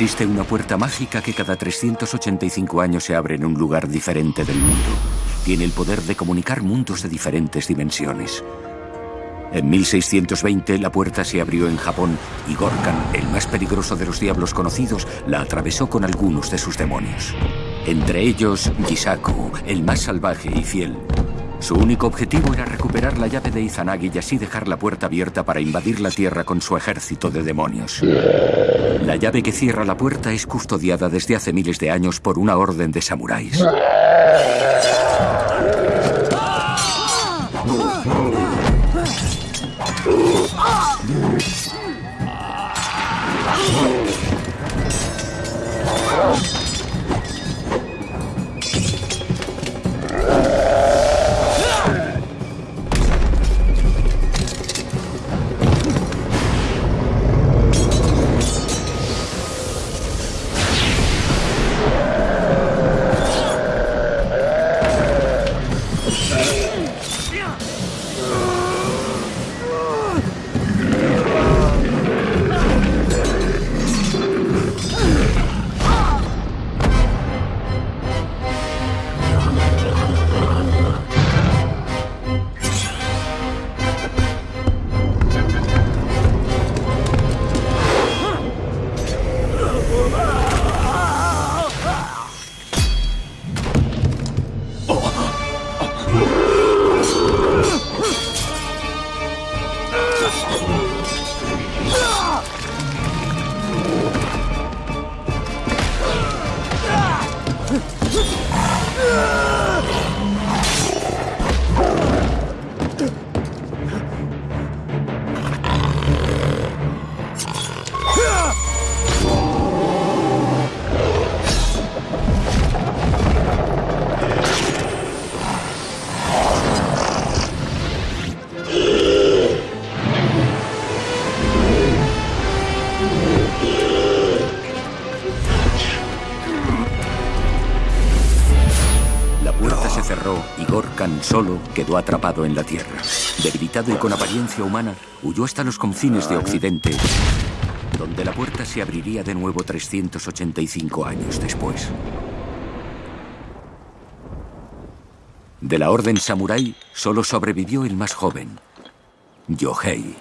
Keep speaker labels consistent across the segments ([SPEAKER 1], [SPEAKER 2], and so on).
[SPEAKER 1] Existe una puerta mágica que cada 385 años se abre en un lugar diferente del mundo. Tiene el poder de comunicar mundos de diferentes dimensiones. En 1620 la puerta se abrió en Japón y Gorkan, el más peligroso de los diablos conocidos, la atravesó con algunos de sus demonios. Entre ellos, Gisaku, el más salvaje y fiel. Su único objetivo era recuperar la llave de Izanagi y así dejar la puerta abierta para invadir la Tierra con su ejército de demonios. La llave que cierra la puerta es custodiada desde hace miles de años por una orden de samuráis. Solo quedó atrapado en la tierra. Debilitado y con apariencia humana, huyó hasta los confines de Occidente, donde la puerta se abriría de nuevo 385 años después. De la orden samurái solo sobrevivió el más joven, Yohei.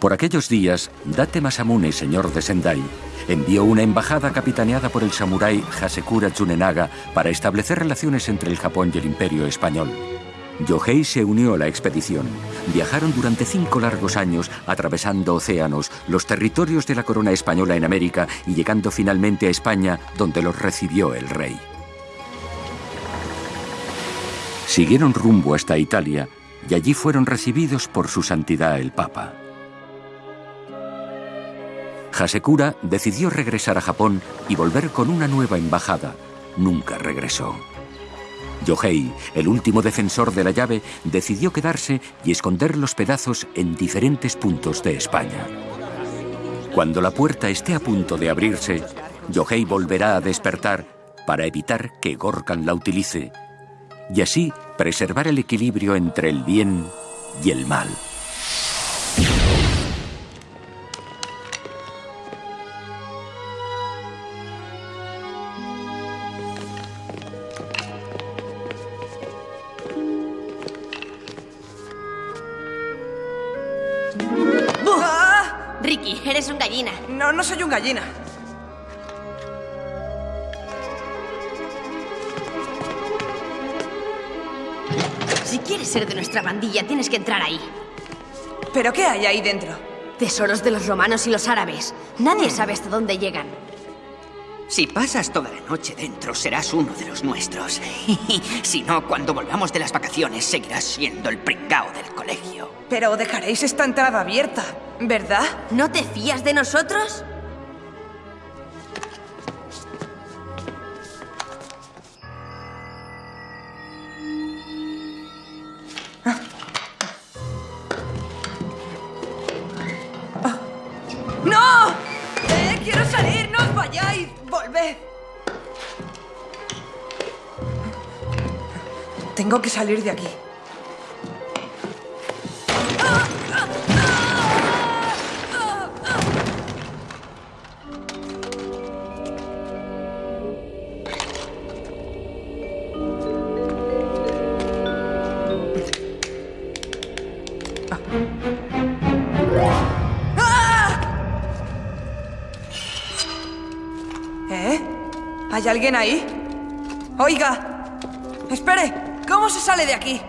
[SPEAKER 1] Por aquellos días, Date Masamune, señor de Sendai, envió una embajada capitaneada por el samurái Hasekura Tsunenaga para establecer relaciones entre el Japón y el Imperio Español. Yohei se unió a la expedición. Viajaron durante cinco largos años, atravesando océanos, los territorios de la corona española en América y llegando finalmente a España, donde los recibió el rey. Siguieron rumbo hasta Italia y allí fueron recibidos por su santidad el Papa. Hasekura decidió regresar a Japón y volver con una nueva embajada. Nunca regresó. Yohei, el último defensor de la llave, decidió quedarse y esconder los pedazos en diferentes puntos de España. Cuando la puerta esté a punto de abrirse, Yohei volverá a despertar para evitar que Gorkan la utilice y así preservar el equilibrio entre el bien y el mal.
[SPEAKER 2] Eres un gallina.
[SPEAKER 3] No, no soy un gallina.
[SPEAKER 2] Si quieres ser de nuestra bandilla, tienes que entrar ahí.
[SPEAKER 3] ¿Pero qué hay ahí dentro?
[SPEAKER 2] Tesoros de los romanos y los árabes. Nadie sabe hasta dónde llegan.
[SPEAKER 4] Si pasas toda la noche dentro, serás uno de los nuestros. si no, cuando volvamos de las vacaciones, seguirás siendo el pringao del colegio.
[SPEAKER 3] Pero dejaréis esta entrada abierta, ¿verdad?
[SPEAKER 2] ¿No te fías de nosotros?
[SPEAKER 3] ¡No! ¡Eh, quiero salir! ¡No os vayáis! ¡Volved! Tengo que salir de aquí. Alguien ahí? Oiga. Espere. ¿Cómo se sale de aquí?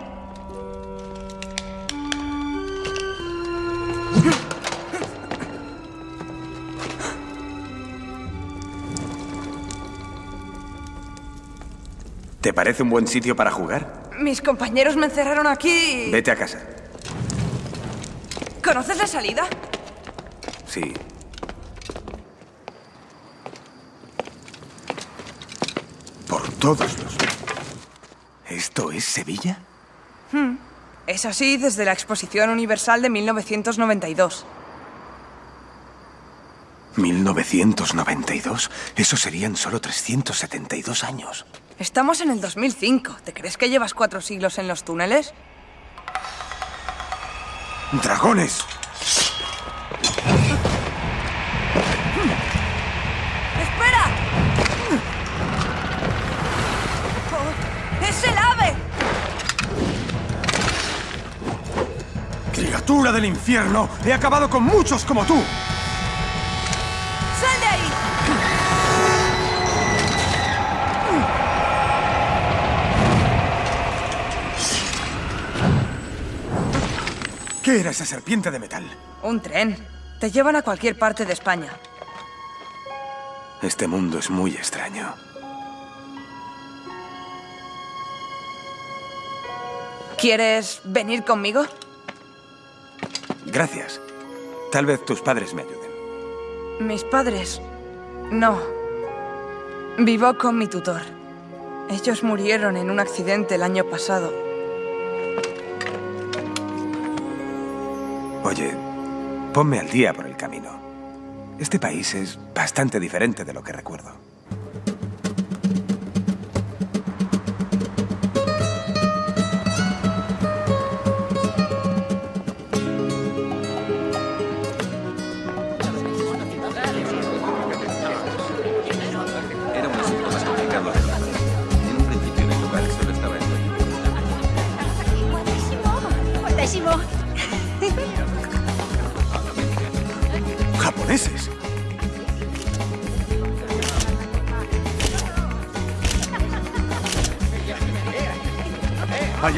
[SPEAKER 5] ¿Te parece un buen sitio para jugar?
[SPEAKER 3] Mis compañeros me encerraron aquí. y-
[SPEAKER 5] Vete a casa.
[SPEAKER 3] ¿Conoces la salida?
[SPEAKER 5] Sí. Por todos los... ¿Esto es Sevilla?
[SPEAKER 3] Es así desde la Exposición Universal de 1992.
[SPEAKER 5] 1992. Eso serían solo 372 años.
[SPEAKER 3] Estamos en el 2005. ¿Te crees que llevas cuatro siglos en los túneles?
[SPEAKER 5] ¡Dragones! ¡Criatura del infierno! ¡He acabado con muchos como tú!
[SPEAKER 3] ¡Sal de ahí!
[SPEAKER 5] ¿Qué era esa serpiente de metal?
[SPEAKER 3] Un tren. Te llevan a cualquier parte de España.
[SPEAKER 5] Este mundo es muy extraño.
[SPEAKER 3] ¿Quieres venir conmigo?
[SPEAKER 5] Gracias. Tal vez tus padres me ayuden.
[SPEAKER 3] Mis padres. No. Vivo con mi tutor. Ellos murieron en un accidente el año pasado.
[SPEAKER 5] Oye, ponme al día por el camino. Este país es bastante diferente de lo que recuerdo.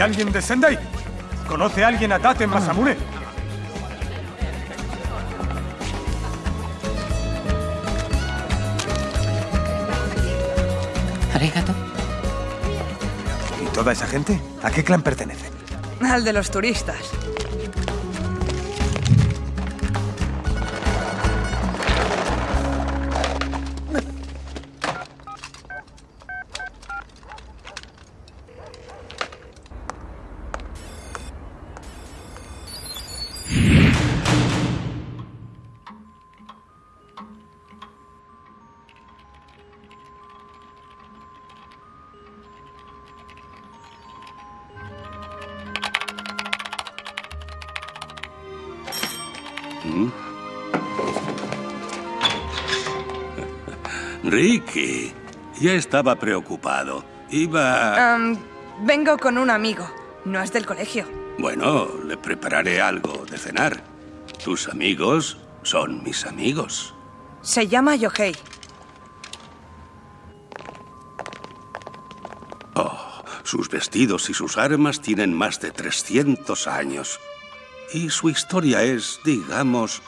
[SPEAKER 5] Alguien de Sendai? ¿Conoce a alguien a Tate Masamune?
[SPEAKER 4] ¿Arigato?
[SPEAKER 5] ¿Y toda esa gente? ¿A qué clan pertenecen?
[SPEAKER 3] Al de los turistas.
[SPEAKER 6] Ricky, ya estaba preocupado. Iba...
[SPEAKER 3] Vengo con un amigo. No es del colegio.
[SPEAKER 6] Bueno, le prepararé algo de cenar. Tus amigos son mis amigos.
[SPEAKER 3] Se llama Yohei.
[SPEAKER 6] Sus vestidos y sus armas tienen más de 300 años. Y su historia es, digamos,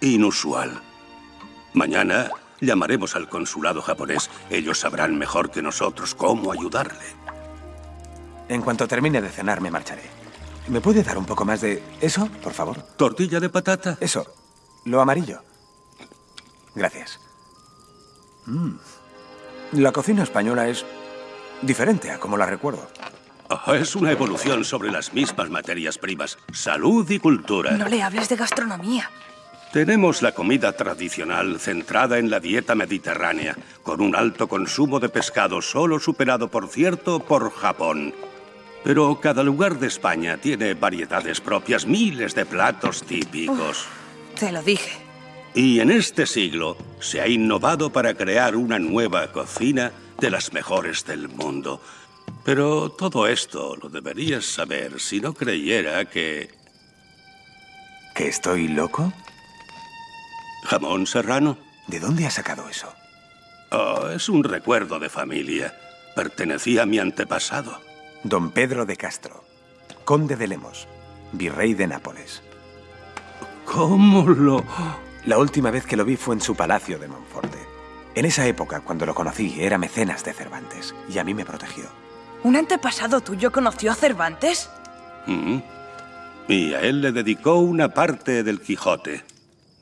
[SPEAKER 6] inusual. Mañana llamaremos al consulado japonés. Ellos sabrán mejor que nosotros cómo ayudarle.
[SPEAKER 5] En cuanto termine de cenar, me marcharé. ¿Me puede dar un poco más de eso, por favor?
[SPEAKER 6] ¿Tortilla de patata?
[SPEAKER 5] Eso, lo amarillo. Gracias. Mm. La cocina española es diferente a como la recuerdo.
[SPEAKER 6] Es una evolución sobre las mismas materias primas. Salud y cultura.
[SPEAKER 3] No le hables de gastronomía.
[SPEAKER 6] Tenemos la comida tradicional centrada en la dieta mediterránea, con un alto consumo de pescado, solo superado, por cierto, por Japón. Pero cada lugar de España tiene variedades propias, miles de platos típicos.
[SPEAKER 3] Te lo dije.
[SPEAKER 6] Y en este siglo se ha innovado para crear una nueva cocina de las mejores del mundo. Pero todo esto lo deberías saber si no creyera que
[SPEAKER 5] ¿Que estoy loco?
[SPEAKER 6] Jamón serrano
[SPEAKER 5] ¿De dónde ha sacado eso?
[SPEAKER 6] Oh, es un recuerdo de familia. Pertenecía a mi antepasado.
[SPEAKER 5] Don Pedro de Castro, conde de Lemos, virrey de Nápoles.
[SPEAKER 6] ¿Cómo lo...?
[SPEAKER 5] La última vez que lo vi fue en su palacio de Monforte. En esa época, cuando lo conocí, era mecenas de Cervantes y a mí me protegió.
[SPEAKER 3] ¿Un antepasado tuyo conoció a Cervantes?
[SPEAKER 6] Mm. Y a él le dedicó una parte del Quijote.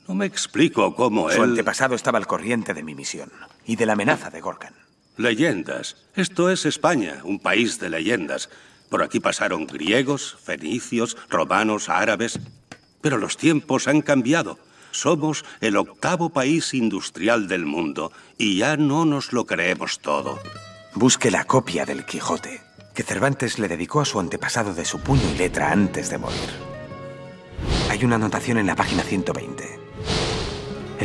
[SPEAKER 6] No me explico cómo
[SPEAKER 5] Su
[SPEAKER 6] él...
[SPEAKER 5] antepasado estaba al corriente de mi misión y de la amenaza de Gorkan.
[SPEAKER 6] Leyendas. Esto es España, un país de leyendas. Por aquí pasaron griegos, fenicios, romanos, árabes. Pero los tiempos han cambiado. Somos el octavo país industrial del mundo y ya no nos lo creemos todo.
[SPEAKER 5] Busque la copia del Quijote que Cervantes le dedicó a su antepasado de su puño y letra antes de morir. Hay una anotación en la página 120.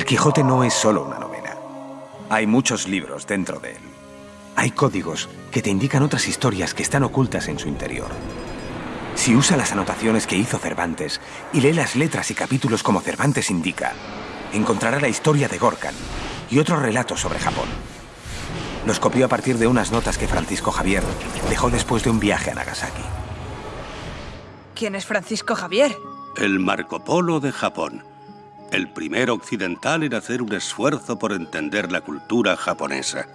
[SPEAKER 5] Quijote no es solo una novela. Hay muchos libros dentro de él. Hay códigos que te indican otras historias que están ocultas en su interior. Si usa las anotaciones que hizo Cervantes y lee las letras y capítulos como Cervantes indica, encontrará la historia de Gorkan y otros relatos sobre Japón. Los copió a partir de unas notas que Francisco Javier dejó después de un viaje a Nagasaki.
[SPEAKER 3] ¿Quién es Francisco Javier?
[SPEAKER 6] El Marco Polo de Japón. El primer occidental en hacer un esfuerzo por entender la cultura japonesa.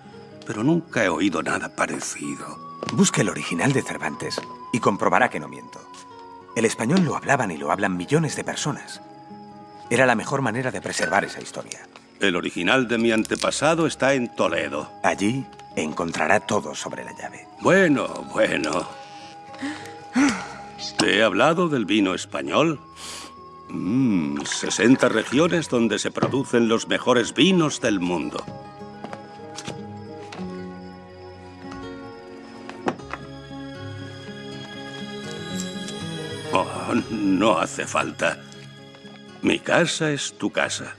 [SPEAKER 6] Pero nunca he oído nada parecido.
[SPEAKER 5] Busque el original de Cervantes y comprobará que no miento. El español lo hablaban y lo hablan millones de personas. Era la mejor manera de preservar esa historia.
[SPEAKER 6] El original de mi antepasado está en Toledo.
[SPEAKER 5] Allí encontrará todo sobre la llave.
[SPEAKER 6] Bueno, bueno. ¿Te he hablado del vino español? Mmm, 60 regiones donde se producen los mejores vinos del mundo. Oh, no hace falta. Mi casa es tu casa.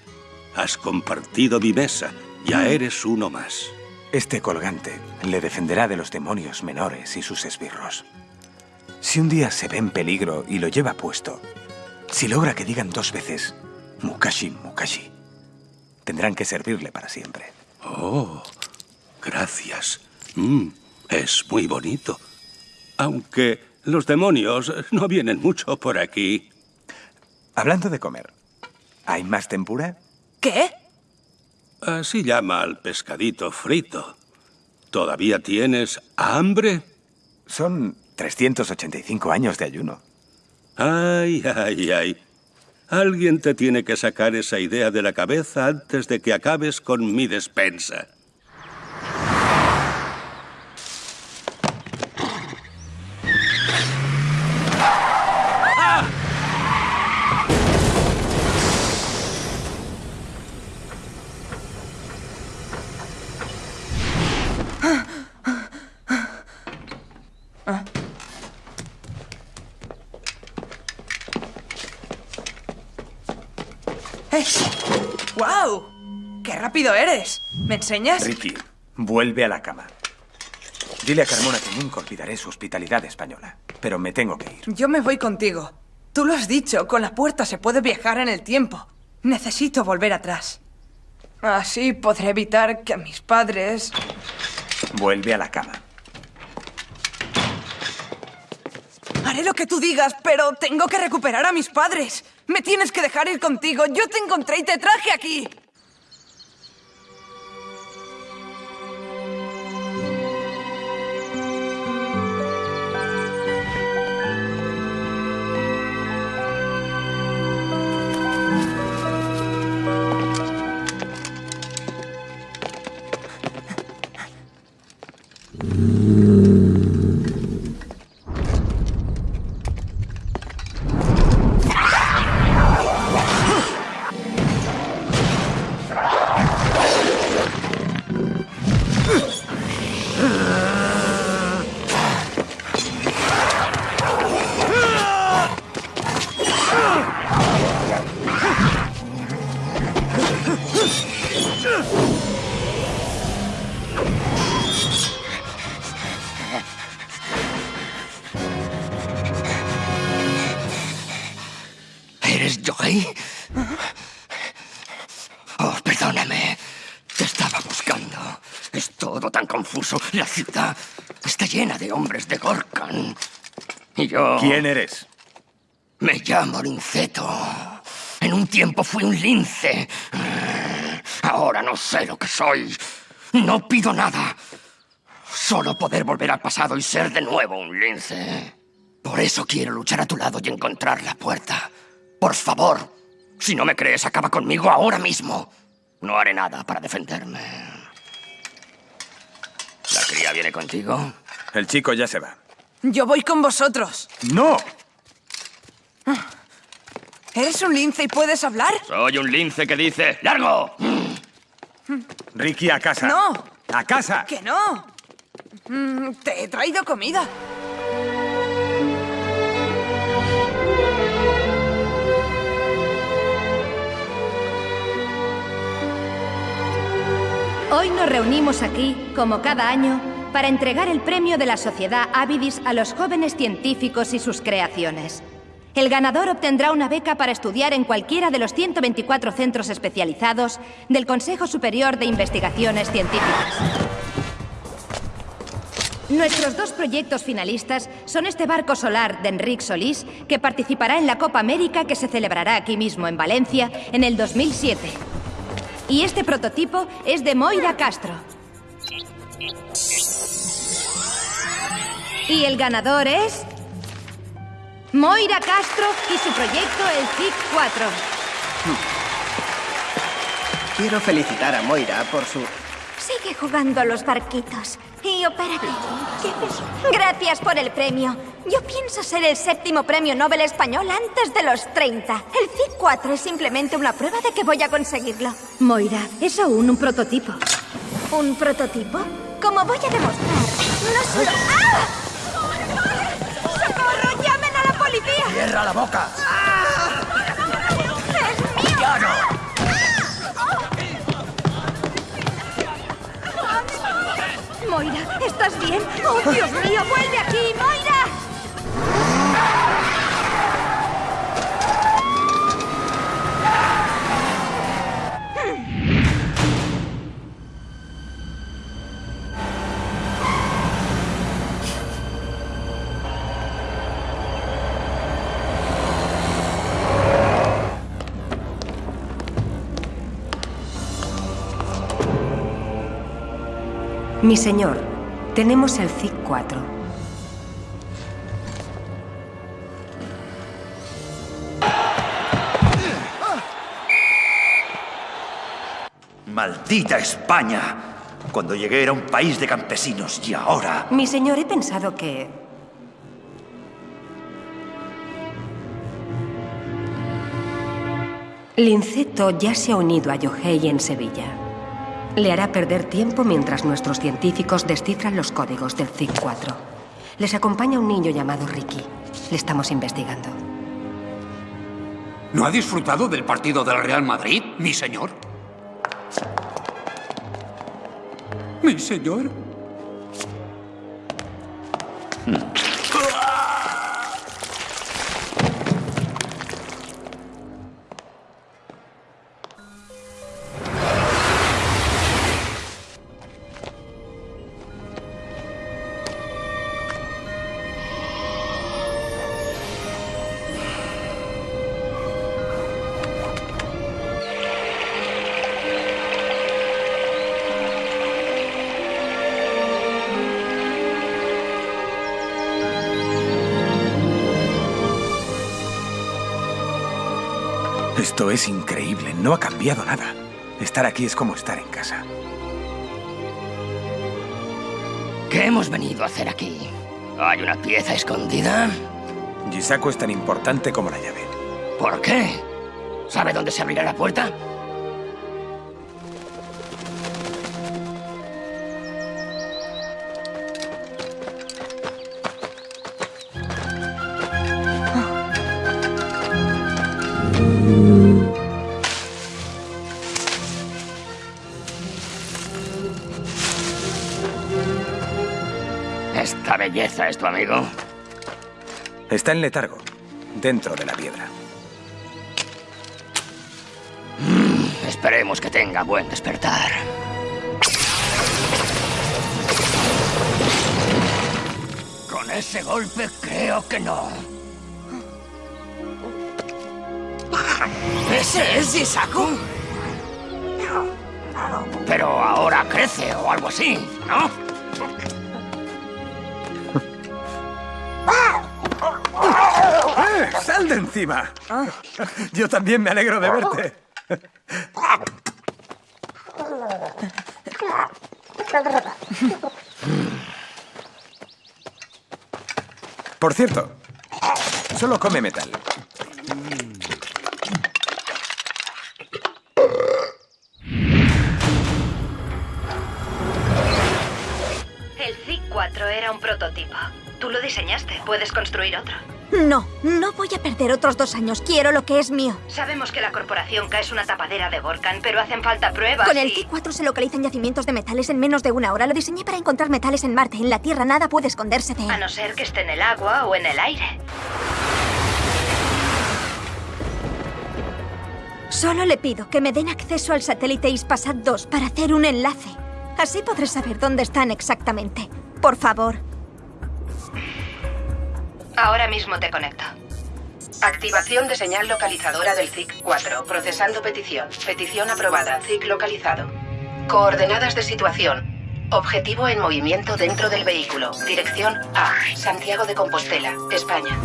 [SPEAKER 6] Has compartido mi mesa. Ya eres uno más.
[SPEAKER 5] Este colgante le defenderá de los demonios menores y sus esbirros. Si un día se ve en peligro y lo lleva puesto, si logra que digan dos veces Mukashi, Mukashi, tendrán que servirle para siempre.
[SPEAKER 6] Oh, gracias. Mm, es muy bonito. Aunque los demonios no vienen mucho por aquí.
[SPEAKER 5] Hablando de comer, ¿hay más tempura?
[SPEAKER 3] ¿Qué?
[SPEAKER 6] Así llama al pescadito frito. ¿Todavía tienes hambre?
[SPEAKER 5] Son 385 años de ayuno.
[SPEAKER 6] Ay, ay, ay. Alguien te tiene que sacar esa idea de la cabeza antes de que acabes con mi despensa.
[SPEAKER 3] ¿Me enseñas?
[SPEAKER 5] Ricky, vuelve a la cama. Dile a Carmona que nunca olvidaré su hospitalidad española, pero me tengo que ir.
[SPEAKER 3] Yo me voy contigo. Tú lo has dicho, con la puerta se puede viajar en el tiempo. Necesito volver atrás. Así podré evitar que mis padres...
[SPEAKER 5] Vuelve a la cama.
[SPEAKER 3] Haré lo que tú digas, pero tengo que recuperar a mis padres. Me tienes que dejar ir contigo. Yo te encontré y te traje aquí.
[SPEAKER 7] Yo...
[SPEAKER 5] ¿Quién eres?
[SPEAKER 7] Me llamo Linceto. En un tiempo fui un lince. Ahora no sé lo que soy. No pido nada. Solo poder volver al pasado y ser de nuevo un lince. Por eso quiero luchar a tu lado y encontrar la puerta. Por favor, si no me crees, acaba conmigo ahora mismo. No haré nada para defenderme. ¿La cría viene contigo?
[SPEAKER 5] El chico ya se va.
[SPEAKER 3] Yo voy con vosotros.
[SPEAKER 5] ¡No!
[SPEAKER 3] ¿Eres un lince y puedes hablar?
[SPEAKER 7] Soy un lince que dice ¡Largo!
[SPEAKER 5] Ricky, a casa.
[SPEAKER 3] No.
[SPEAKER 5] ¡A casa!
[SPEAKER 3] ¡Que no! Mm, te he traído comida.
[SPEAKER 8] Hoy nos reunimos aquí, como cada año, para entregar el premio de la Sociedad Avidis a los jóvenes científicos y sus creaciones. El ganador obtendrá una beca para estudiar en cualquiera de los 124 centros especializados del Consejo Superior de Investigaciones Científicas. Nuestros dos proyectos finalistas son este barco solar de Enric Solís, que participará en la Copa América que se celebrará aquí mismo en Valencia en el 2007. Y este prototipo es de Moira Castro. Y el ganador es... Moira Castro y su proyecto el CIC 4.
[SPEAKER 9] Quiero felicitar a Moira por su...
[SPEAKER 10] Sigue jugando a los barquitos. Y opérate. Gracias por el premio. Yo pienso ser el séptimo premio Nobel español antes de los 30. El CIC 4 es simplemente una prueba de que voy a conseguirlo.
[SPEAKER 8] Moira, es aún un prototipo.
[SPEAKER 10] ¿Un prototipo? Como voy a demostrar, no solo... ¡Ah! Policía!
[SPEAKER 7] ¡Cierra la boca!
[SPEAKER 10] ¡Es mío!
[SPEAKER 7] ¡Ya no!
[SPEAKER 8] Moira, ¿estás bien? ¡Oh, Dios mío!
[SPEAKER 10] ¡Vuelve aquí, Moira!
[SPEAKER 11] Mi señor, tenemos el CIC 4.
[SPEAKER 12] ¡Maldita España! Cuando llegué era un país de campesinos y ahora...
[SPEAKER 11] Mi señor, he pensado que... Linceto ya se ha unido a Yohei en Sevilla. Le hará perder tiempo mientras nuestros científicos descifran los códigos del CIC 4. Les acompaña un niño llamado Ricky. Le estamos investigando.
[SPEAKER 13] ¿No ha disfrutado del partido del Real Madrid, mi señor? ¿Mi señor?
[SPEAKER 5] Esto es increíble, no ha cambiado nada. Estar aquí es como estar en casa.
[SPEAKER 7] ¿Qué hemos venido a hacer aquí? ¿Hay una pieza escondida?
[SPEAKER 5] Gisaku es tan importante como la llave.
[SPEAKER 7] ¿Por qué? ¿Sabe dónde se abrirá la puerta? Tu amigo?
[SPEAKER 5] Está en letargo, dentro de la piedra.
[SPEAKER 7] Esperemos que tenga buen despertar. Con ese golpe creo que no.
[SPEAKER 3] ¿Ese es Yisaku?
[SPEAKER 7] Pero ahora crece o algo así, ¿no?
[SPEAKER 5] ¡Sal de encima! Yo también me alegro de verte. Por cierto, solo come metal.
[SPEAKER 8] El ZIC-4 era un prototipo. Tú lo diseñaste. Puedes construir otro.
[SPEAKER 10] No, no voy a perder otros dos años. Quiero lo que es mío.
[SPEAKER 8] Sabemos que la corporación K es una tapadera de Vorkan, pero hacen falta pruebas
[SPEAKER 10] Con el
[SPEAKER 8] y-
[SPEAKER 10] T4 se localizan yacimientos de metales en menos de una hora. Lo diseñé para encontrar metales en Marte. En la Tierra nada puede esconderse de él.
[SPEAKER 8] A no ser que esté en el agua o en el aire.
[SPEAKER 10] Solo le pido que me den acceso al satélite Ispasat 2 para hacer un enlace. Así podré saber dónde están exactamente. Por favor.
[SPEAKER 8] Ahora mismo te conecto. Activación de señal localizadora del ZIC-4. Procesando petición. Petición aprobada. ZIC localizado. Coordenadas de situación. Objetivo en movimiento dentro del vehículo. Dirección A. Santiago de Compostela, España.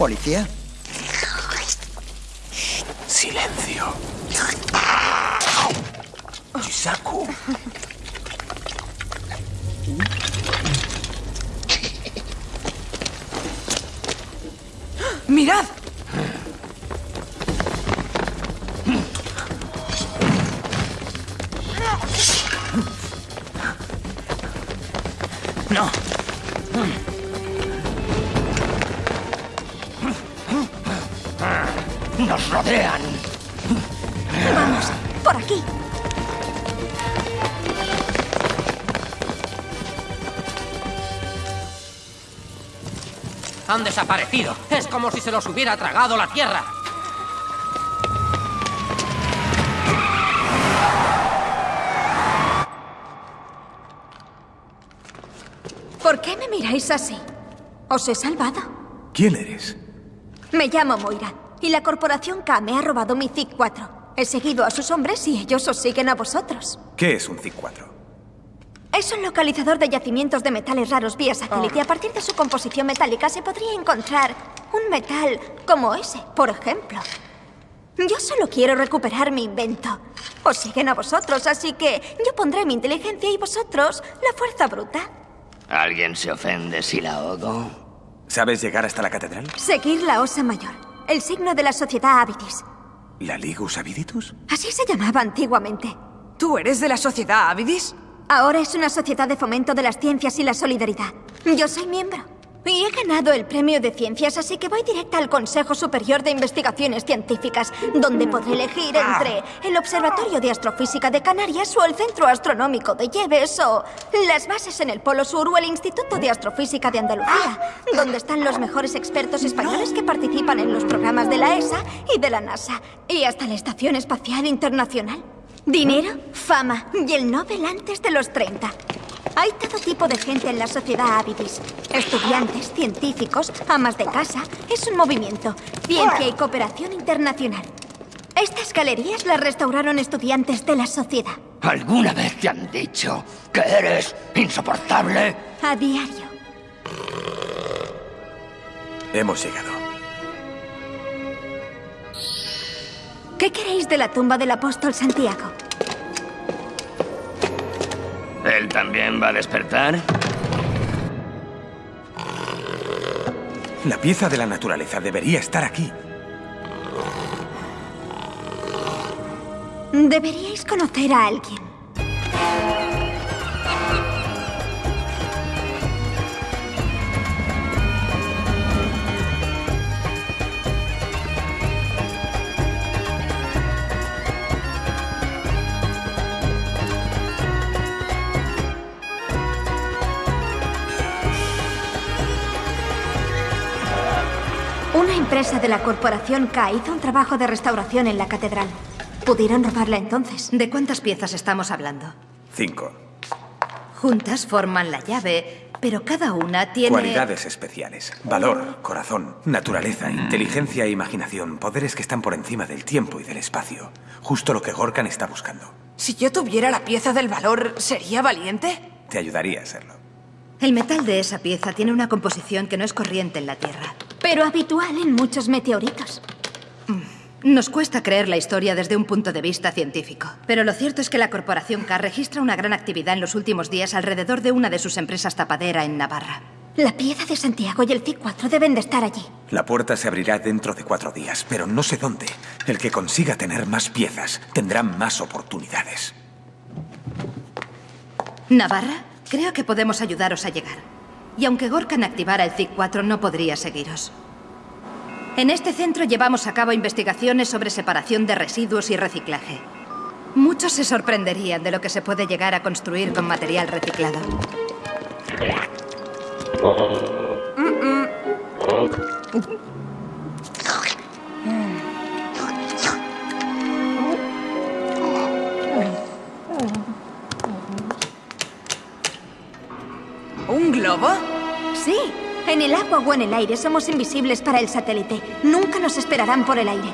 [SPEAKER 9] ¿Policía?
[SPEAKER 5] Silencio. Chisaku.
[SPEAKER 3] ¡Mirad!
[SPEAKER 14] Han desaparecido. Es como si se los hubiera tragado la tierra.
[SPEAKER 10] ¿Por qué me miráis así? ¿Os he salvado?
[SPEAKER 5] ¿Quién eres?
[SPEAKER 10] Me llamo Moira y la corporación K me ha robado mi ZIC-4. He seguido a sus hombres y ellos os siguen a vosotros.
[SPEAKER 5] ¿Qué es un ZIC-4?
[SPEAKER 10] Es un localizador de yacimientos de metales raros vía satélite. A partir de su composición metálica se podría encontrar un metal como ese, por ejemplo. Yo solo quiero recuperar mi invento. Os siguen a vosotros, así que yo pondré mi inteligencia y vosotros la fuerza bruta.
[SPEAKER 7] ¿Alguien se ofende si la ogo?
[SPEAKER 5] ¿Sabes llegar hasta la catedral?
[SPEAKER 10] Seguir la Osa Mayor, el signo de la sociedad Avidis.
[SPEAKER 5] ¿La Ligus Aviditus?
[SPEAKER 10] Así se llamaba antiguamente.
[SPEAKER 3] ¿Tú eres de la sociedad Avidis?
[SPEAKER 10] Ahora es una sociedad de fomento de las ciencias y la solidaridad. Yo soy miembro. Y he ganado el premio de ciencias, así que voy directa al Consejo Superior de Investigaciones Científicas, donde podré elegir entre el Observatorio de Astrofísica de Canarias o el Centro Astronómico de Lleves o las bases en el Polo Sur o el Instituto de Astrofísica de Andalucía, donde están los mejores expertos españoles que participan en los programas de la ESA y de la NASA, y hasta la Estación Espacial Internacional. Dinero, fama y el Nobel antes de los 30. Hay todo tipo de gente en la sociedad Avidis. Estudiantes, científicos, amas de casa. Es un movimiento. Ciencia y cooperación internacional. Estas galerías las restauraron estudiantes de la sociedad.
[SPEAKER 7] ¿Alguna vez te han dicho que eres insoportable?
[SPEAKER 10] A diario.
[SPEAKER 5] Hemos llegado.
[SPEAKER 10] ¿Qué queréis de la tumba del apóstol Santiago?
[SPEAKER 7] ¿Él también va a despertar?
[SPEAKER 5] La pieza de la naturaleza debería estar aquí.
[SPEAKER 10] Deberíais conocer a alguien. Empresa de la corporación K hizo un trabajo de restauración en la catedral. Pudieron robarla entonces.
[SPEAKER 8] ¿De cuántas piezas estamos hablando?
[SPEAKER 5] Cinco.
[SPEAKER 8] Juntas forman la llave, pero cada una tiene...
[SPEAKER 5] Cualidades especiales. Valor, corazón, naturaleza, inteligencia e imaginación. Poderes que están por encima del tiempo y del espacio. Justo lo que Gorkan está buscando.
[SPEAKER 3] Si yo tuviera la pieza del valor, ¿sería valiente?
[SPEAKER 5] Te ayudaría a serlo.
[SPEAKER 8] El metal de esa pieza tiene una composición que no es corriente en la Tierra.
[SPEAKER 10] Pero habitual en muchos meteoritos.
[SPEAKER 8] Nos cuesta creer la historia desde un punto de vista científico. Pero lo cierto es que la Corporación K registra una gran actividad en los últimos días alrededor de una de sus empresas tapadera en Navarra.
[SPEAKER 10] La pieza de Santiago y el C4 deben de estar allí.
[SPEAKER 5] La puerta se abrirá dentro de cuatro días, pero no sé dónde. El que consiga tener más piezas tendrá más oportunidades.
[SPEAKER 8] ¿Navarra? Creo que podemos ayudaros a llegar. Y aunque Gorkan activara el CIC-4, no podría seguiros. En este centro llevamos a cabo investigaciones sobre separación de residuos y reciclaje. Muchos se sorprenderían de lo que se puede llegar a construir con material reciclado.
[SPEAKER 3] ¿Un globo?
[SPEAKER 10] Sí. En el agua o en el aire somos invisibles para el satélite. Nunca nos esperarán por el aire.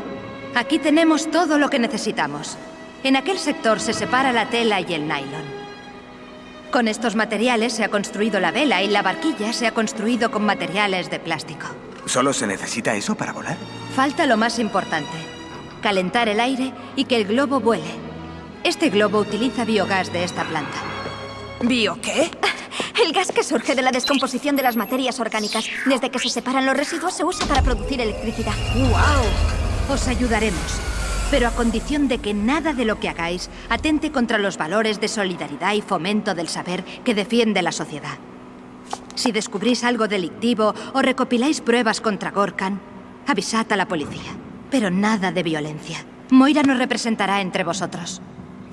[SPEAKER 8] Aquí tenemos todo lo que necesitamos. En aquel sector se separa la tela y el nylon. Con estos materiales se ha construido la vela y la barquilla se ha construido con materiales de plástico.
[SPEAKER 5] ¿Solo se necesita eso para volar?
[SPEAKER 8] Falta lo más importante. Calentar el aire y que el globo vuele. Este globo utiliza biogás de esta planta.
[SPEAKER 3] ¿Bio qué?
[SPEAKER 10] El gas que surge de la descomposición de las materias orgánicas. Desde que se separan los residuos se usa para producir electricidad.
[SPEAKER 8] ¡Wow! Os ayudaremos. Pero a condición de que nada de lo que hagáis atente contra los valores de solidaridad y fomento del saber que defiende la sociedad. Si descubrís algo delictivo o recopiláis pruebas contra Gorkan, avisad a la policía. Pero nada de violencia. Moira nos representará entre vosotros.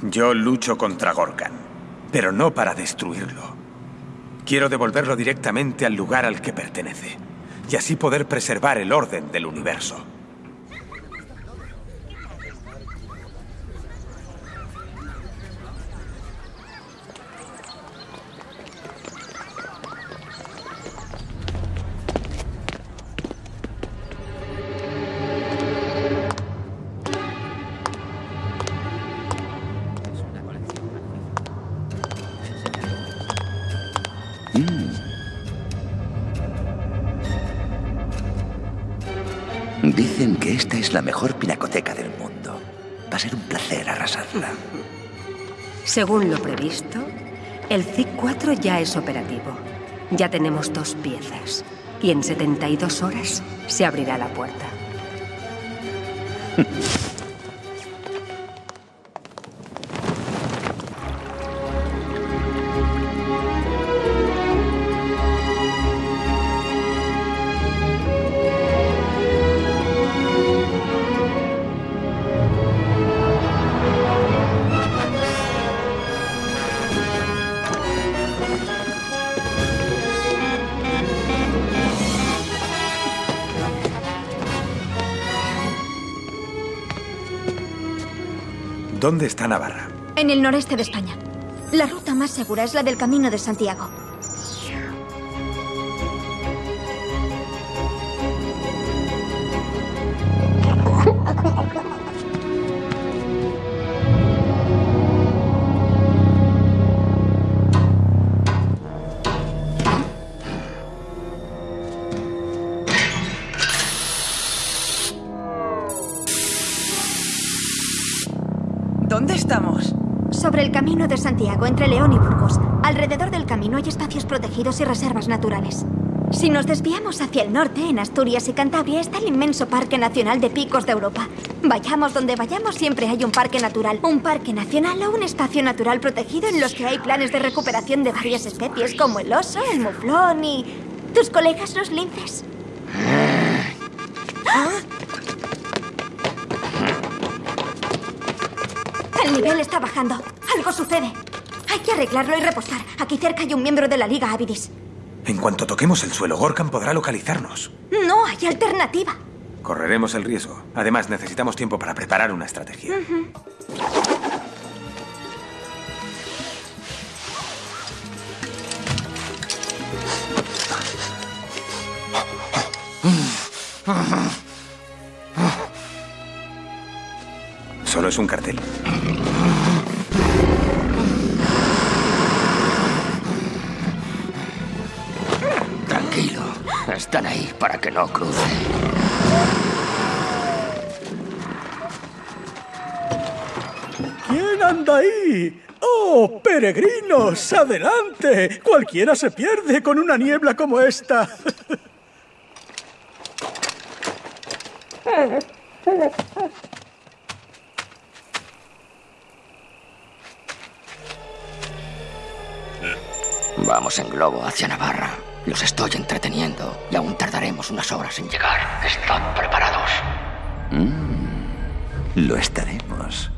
[SPEAKER 5] Yo lucho contra Gorkan, pero no para destruirlo. Quiero devolverlo directamente al lugar al que pertenece, y así poder preservar el orden del universo.
[SPEAKER 15] Es la mejor pinacoteca del mundo. Va a ser un placer arrasarla.
[SPEAKER 11] Según lo previsto, el CIC-4 ya es operativo. Ya tenemos dos piezas. Y en 72 horas se abrirá la puerta.
[SPEAKER 5] ¿Dónde está Navarra?
[SPEAKER 10] En el noreste de España. La ruta más segura es la del Camino de Santiago. Sobre el camino de Santiago, entre León y Burgos. Alrededor del camino hay espacios protegidos y reservas naturales. Si nos desviamos hacia el norte, en Asturias y Cantabria, está el inmenso Parque Nacional de Picos de Europa. Vayamos donde vayamos, siempre hay un parque natural. Un parque nacional o un espacio natural protegido en los que hay planes de recuperación de varias especies, como el oso, el muflón y... tus colegas los linces. El nivel está bajando. Algo sucede. Hay que arreglarlo y repostar. Aquí cerca hay un miembro de la Liga Avidis.
[SPEAKER 5] En cuanto toquemos el suelo, Gorkan podrá localizarnos.
[SPEAKER 10] No hay alternativa.
[SPEAKER 5] Correremos el riesgo. Además, necesitamos tiempo para preparar una estrategia. Solo es un cartel.
[SPEAKER 7] Están ahí para que no cruce.
[SPEAKER 16] ¿Quién anda ahí? ¡Oh, peregrinos! ¡Adelante! Cualquiera se pierde con una niebla como esta.
[SPEAKER 7] Vamos en globo hacia Navarra. Los estoy entreteniendo y aún tardaremos unas horas en llegar. Estad preparados.
[SPEAKER 15] Mm, lo estaremos.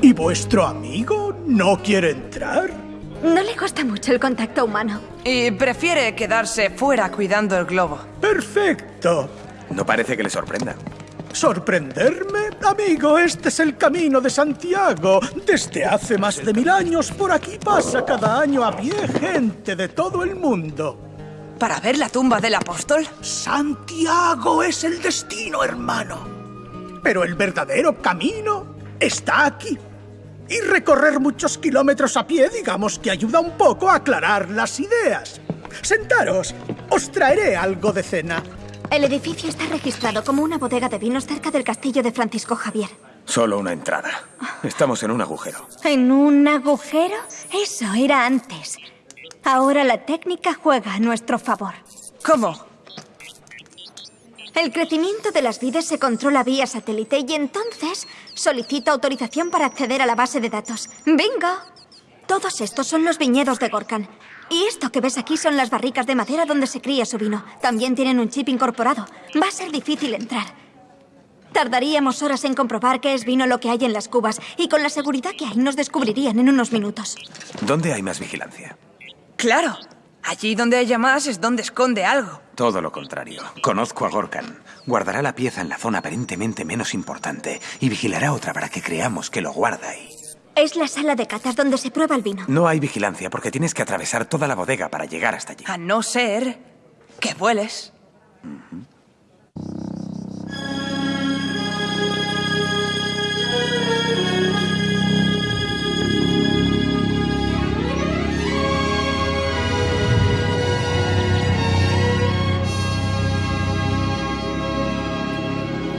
[SPEAKER 16] ¿Y vuestro amigo no quiere entrar?
[SPEAKER 10] No le gusta mucho el contacto humano.
[SPEAKER 3] Y prefiere quedarse fuera cuidando el globo.
[SPEAKER 16] Perfecto.
[SPEAKER 5] No parece que le sorprenda.
[SPEAKER 16] ¿Sorprenderme? Amigo, este es el camino de Santiago. Desde hace más de mil años por aquí pasa cada año a pie gente de todo el mundo.
[SPEAKER 3] ¿Para ver la tumba del apóstol?
[SPEAKER 16] Santiago es el destino, hermano. Pero el verdadero camino está aquí. Y recorrer muchos kilómetros a pie, digamos que ayuda un poco a aclarar las ideas. Sentaros, os traeré algo de cena.
[SPEAKER 10] El edificio está registrado como una bodega de vinos cerca del castillo de Francisco Javier.
[SPEAKER 5] Solo una entrada. Estamos en un agujero.
[SPEAKER 10] ¿En un agujero? Eso era antes. Ahora la técnica juega a nuestro favor.
[SPEAKER 3] ¿Cómo?
[SPEAKER 10] El crecimiento de las vides se controla vía satélite y entonces solicito autorización para acceder a la base de datos. ¡Bingo! Todos estos son los viñedos de Gorkan. Y esto que ves aquí son las barricas de madera donde se cría su vino. También tienen un chip incorporado. Va a ser difícil entrar. Tardaríamos horas en comprobar qué es vino lo que hay en las cubas y con la seguridad que hay nos descubrirían en unos minutos.
[SPEAKER 5] ¿Dónde hay más vigilancia?
[SPEAKER 3] Claro. Allí donde haya más es donde esconde algo.
[SPEAKER 5] Todo lo contrario. Conozco a Gorkan. Guardará la pieza en la zona aparentemente menos importante y vigilará otra para que creamos que lo guarda ahí.
[SPEAKER 10] Es la sala de catas donde se prueba el vino.
[SPEAKER 5] No hay vigilancia porque tienes que atravesar toda la bodega para llegar hasta allí.
[SPEAKER 3] A no ser que vueles.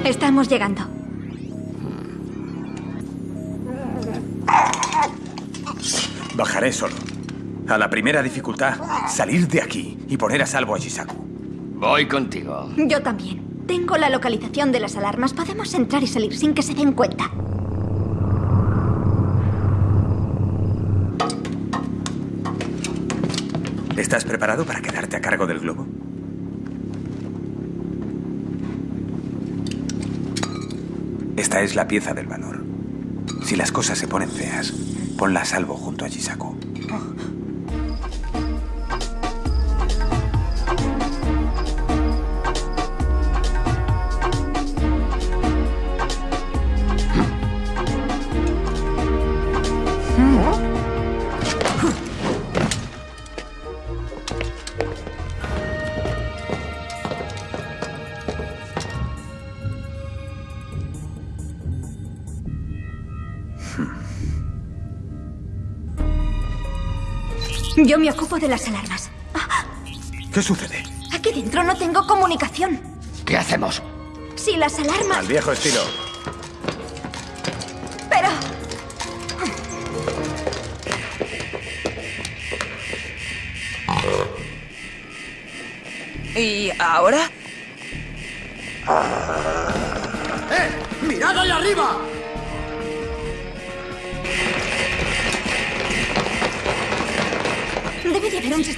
[SPEAKER 10] Estamos llegando.
[SPEAKER 5] Bajaré solo. A la primera dificultad, salir de aquí y poner a salvo a Shisaku.
[SPEAKER 7] Voy contigo.
[SPEAKER 10] Yo también. Tengo la localización de las alarmas. Podemos entrar y salir sin que se den cuenta.
[SPEAKER 5] ¿Estás preparado para quedarte a cargo del globo? Esta es la pieza del valor. Si las cosas se ponen feas, ponla a salvo junto a Shisaku.
[SPEAKER 10] Yo me ocupo de las alarmas.
[SPEAKER 5] ¿Qué sucede?
[SPEAKER 10] Aquí dentro no tengo comunicación.
[SPEAKER 7] ¿Qué hacemos?
[SPEAKER 10] Si las alarmas...
[SPEAKER 5] Al viejo estilo.
[SPEAKER 10] Pero...
[SPEAKER 3] ¿Y ahora?
[SPEAKER 17] ¡Eh! ¡Mirad ahí arriba!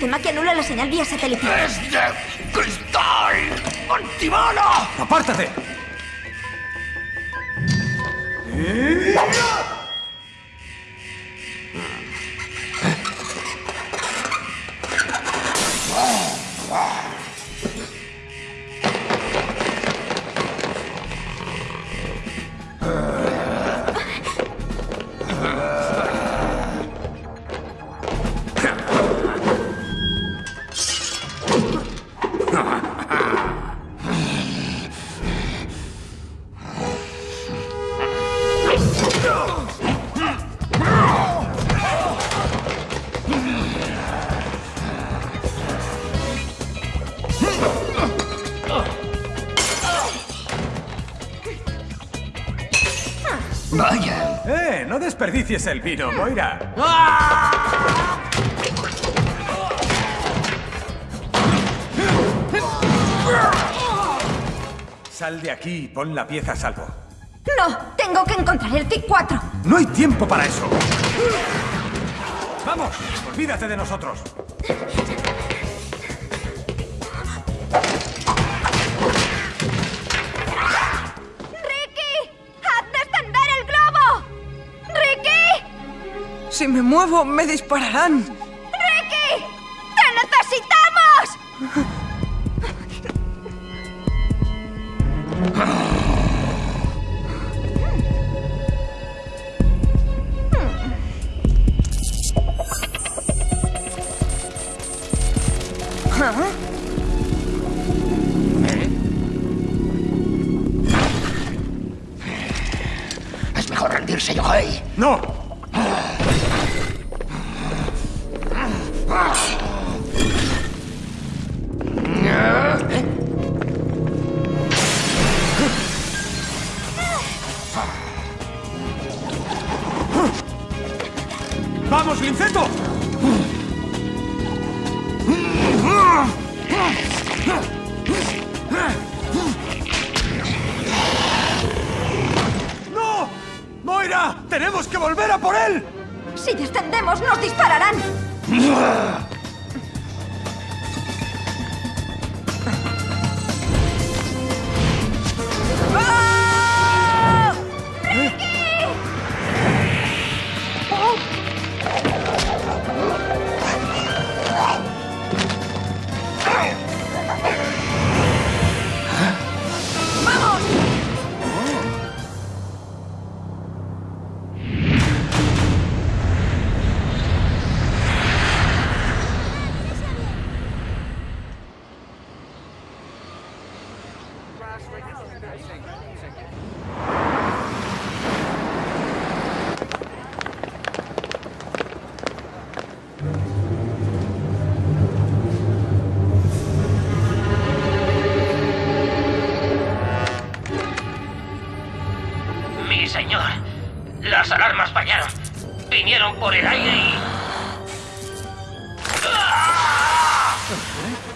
[SPEAKER 10] Sistema que anula la señal vía satélite.
[SPEAKER 7] ¡Es de cristal! ¡Antibala!
[SPEAKER 5] ¡Apártate!
[SPEAKER 7] Vaya.
[SPEAKER 5] Desperdicies el vino, Moira. Sal de aquí y pon la pieza a salvo.
[SPEAKER 10] No, tengo que encontrar el TIC-4.
[SPEAKER 5] ¡No hay tiempo para eso! ¡Vamos! ¡Olvídate de nosotros!
[SPEAKER 3] Si me muevo, me dispararán.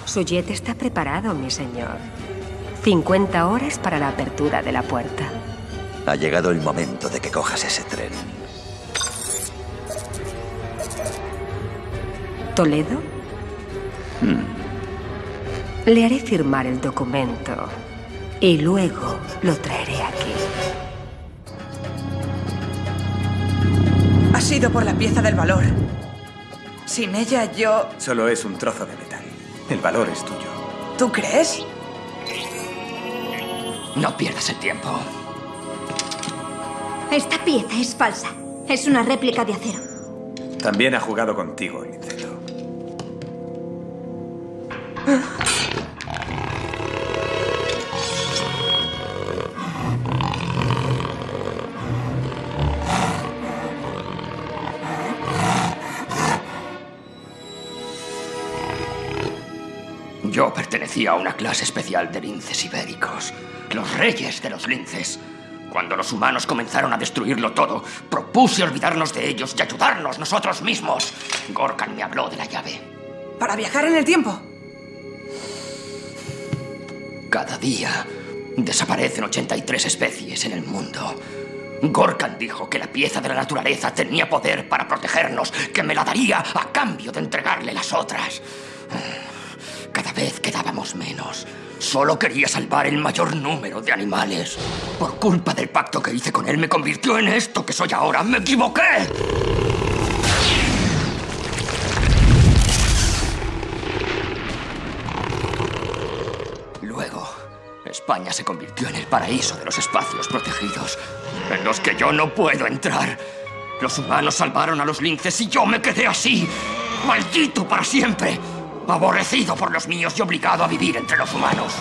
[SPEAKER 11] Su jet está preparado, mi señor. 50 horas para la apertura de la puerta.
[SPEAKER 15] Ha llegado el momento de que cojas ese tren.
[SPEAKER 11] ¿Toledo? Le haré firmar el documento y luego lo traeré aquí.
[SPEAKER 3] Ha sido por la pieza del valor. Sin ella yo...
[SPEAKER 5] Solo es un trozo de metal. El valor es tuyo.
[SPEAKER 3] ¿Tú crees?
[SPEAKER 7] No pierdas el tiempo.
[SPEAKER 10] Esta pieza es falsa. Es una réplica de acero.
[SPEAKER 5] También ha jugado contigo.
[SPEAKER 7] Pertenecía a una clase especial de linces ibéricos, los reyes de los linces. Cuando los humanos comenzaron a destruirlo todo, propuse olvidarnos de ellos y ayudarnos nosotros mismos. Gorkan me habló de la llave.
[SPEAKER 3] ¿Para viajar en el tiempo?
[SPEAKER 7] Cada día desaparecen 83 especies en el mundo. Gorkan dijo que la pieza de la naturaleza tenía poder para protegernos, que me la daría a cambio de entregarle las otras. Cada vez quedábamos menos. Solo quería salvar el mayor número de animales. Por culpa del pacto que hice con él me convirtió en esto que soy ahora. ¡Me equivoqué! Luego, España se convirtió en el paraíso de los espacios protegidos, en los que yo no puedo entrar. Los humanos salvaron a los linces y yo me quedé así, maldito para siempre, aborrecido por los míos y obligado a vivir entre los humanos.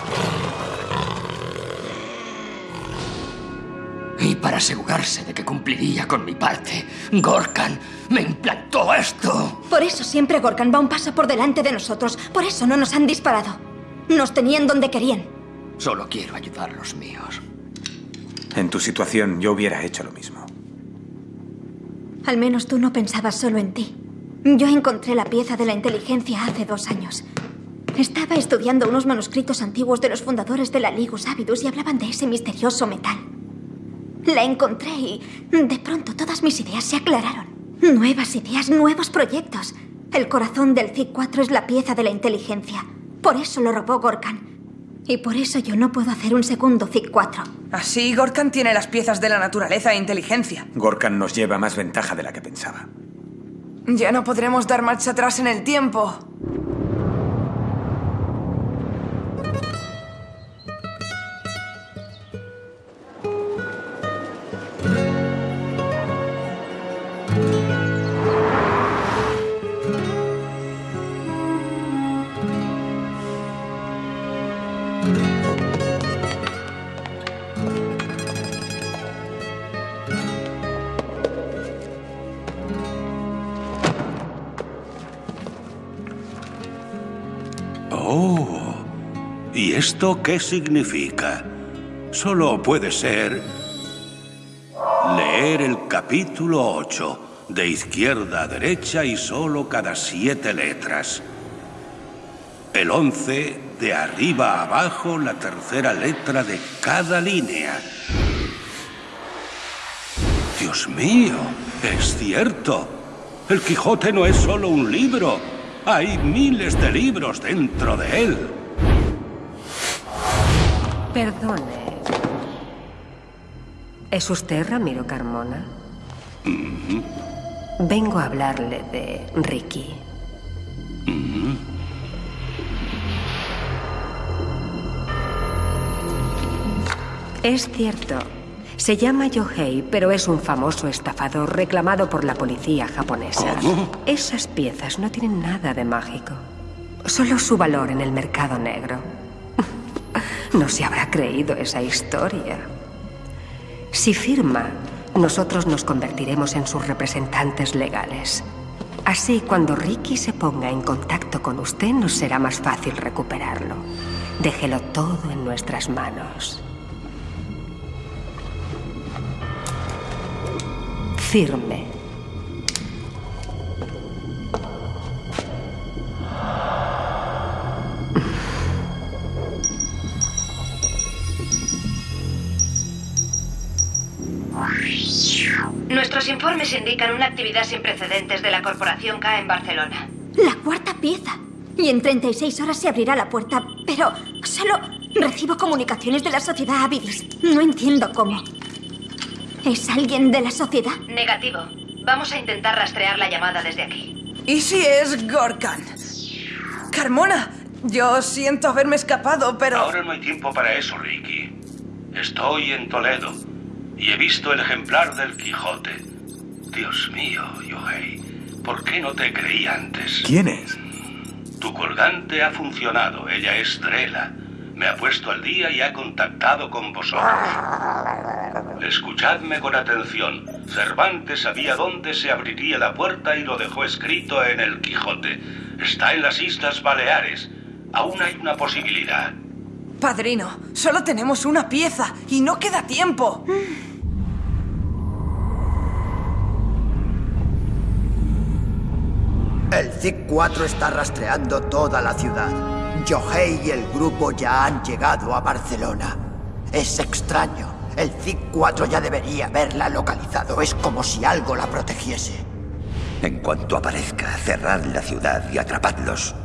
[SPEAKER 7] Y para asegurarse de que cumpliría con mi parte, Gorkan me implantó esto.
[SPEAKER 10] Por eso siempre Gorkan va un paso por delante de nosotros. Por eso no nos han disparado. Nos tenían donde querían.
[SPEAKER 7] Solo quiero ayudar a los míos.
[SPEAKER 5] En tu situación yo hubiera hecho lo mismo.
[SPEAKER 10] Al menos tú no pensabas solo en ti. Yo encontré la pieza de la inteligencia hace dos años. Estaba estudiando unos manuscritos antiguos de los fundadores de la Ligus Avidus y hablaban de ese misterioso metal. La encontré y de pronto todas mis ideas se aclararon. Nuevas ideas, nuevos proyectos. El corazón del CIC-4 es la pieza de la inteligencia. Por eso lo robó Gorkan. Y por eso yo no puedo hacer un segundo CIC-4.
[SPEAKER 3] Así, Gorkan tiene las piezas de la naturaleza e inteligencia.
[SPEAKER 5] Gorkan nos lleva más ventaja de la que pensaba.
[SPEAKER 3] Ya no podremos dar marcha atrás en el tiempo.
[SPEAKER 6] ¿Y esto qué significa? Solo puede ser leer el capítulo 8, de izquierda a derecha y solo cada siete letras. El 11, de arriba a abajo, la tercera letra de cada línea. Dios mío, es cierto. El Quijote no es solo un libro. Hay miles de libros dentro de él.
[SPEAKER 11] Perdone. ¿Es usted Ramiro Carmona? Vengo a hablarle de Ricky. Es cierto. Se llama Yohei, pero es un famoso estafador reclamado por la policía japonesa.
[SPEAKER 6] ¿Cómo?
[SPEAKER 11] Esas piezas no tienen nada de mágico. Solo su valor en el mercado negro. No se habrá creído esa historia. Si firma, nosotros nos convertiremos en sus representantes legales. Así, cuando Ricky se ponga en contacto con usted, nos será más fácil recuperarlo. Déjelo todo en nuestras manos. Firme.
[SPEAKER 8] Nuestros informes indican una actividad sin precedentes de la Corporación K en Barcelona.
[SPEAKER 10] La cuarta pieza. Y en 36 horas se abrirá la puerta. Pero solo recibo comunicaciones de la sociedad Avidis. No entiendo cómo. ¿Es alguien de la sociedad?
[SPEAKER 8] Negativo. Vamos a intentar rastrear la llamada desde aquí.
[SPEAKER 3] ¿Y si es Gorkan? Carmona, yo siento haberme escapado, pero...
[SPEAKER 6] Ahora no hay tiempo para eso, Ricky. Estoy en Toledo y he visto el ejemplar del Quijote. Dios mío, Yohei, ¿por qué no te creí antes?
[SPEAKER 5] ¿Quién es?
[SPEAKER 6] Tu colgante ha funcionado. Ella es Drela. Me ha puesto al día y ha contactado con vosotros. Escuchadme con atención. Cervantes sabía dónde se abriría la puerta y lo dejó escrito en el Quijote. Está en las Islas Baleares.
[SPEAKER 14] Aún hay una posibilidad.
[SPEAKER 3] Padrino, solo tenemos una pieza y no queda tiempo.
[SPEAKER 17] El ZIC-4 está rastreando toda la ciudad. Yohei y el grupo ya han llegado a Barcelona. Es extraño. El ZIC-4 ya debería haberla localizado. Es como si algo la protegiese.
[SPEAKER 15] En cuanto aparezca, cerrad la ciudad y atrapadlos.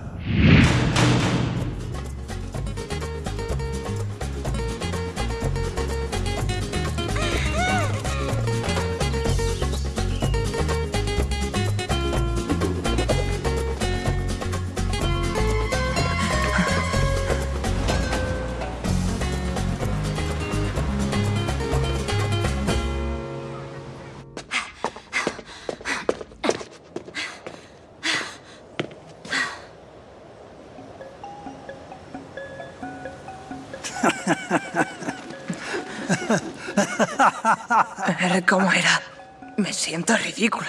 [SPEAKER 3] A ver cómo era. Me siento ridículo.